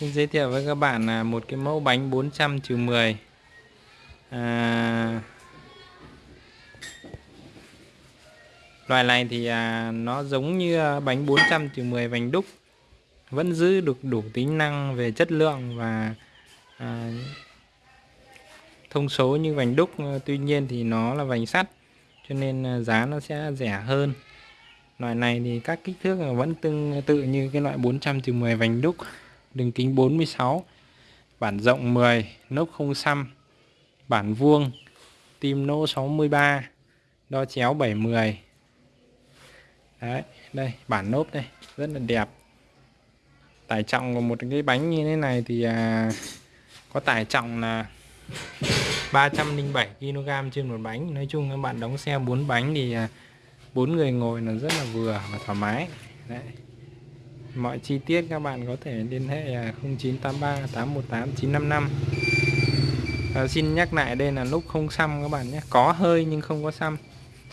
Xin giới thiệu với các bạn là một cái mẫu bánh 400 trừ 10 à, Loại này thì à, nó giống như à, bánh 400 trừ 10 vành đúc. Vẫn giữ được đủ tính năng về chất lượng và à, thông số như vành đúc. À, tuy nhiên thì nó là vành sắt cho nên à, giá nó sẽ rẻ hơn. Loại này thì các kích thước vẫn tương tự như cái loại 400 trừ 10 vành đúc đường kính 46 bản rộng 10 nốc không xăm. Bản vuông tim nỗ 63 đo chéo 710 đấy đây bản nốt đây rất là đẹp. Tải trọng của một cái bánh như thế này thì à, có tải trọng là 307 kg trên một bánh. Nói chung các bạn đóng xe 4 bánh thì à, bốn người ngồi là rất là vừa và thoải mái. Đấy mọi chi tiết các bạn có thể liên hệ 0983 818 955 à, xin nhắc lại đây là lúc không xăm các bạn nhé. Có hơi nhưng không có xăm.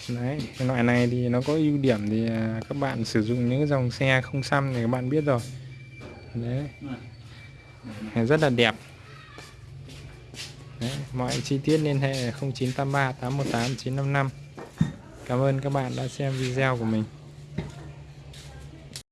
Đấy cái loại này thì nó có ưu điểm thì à, các bạn sử dụng những dòng xe không xăm thì các bạn biết rồi. Đấy. Rất là đẹp. Đấy, mọi chi tiết liên hệ 0983 818 955 Cảm ơn các bạn đã xem video của mình.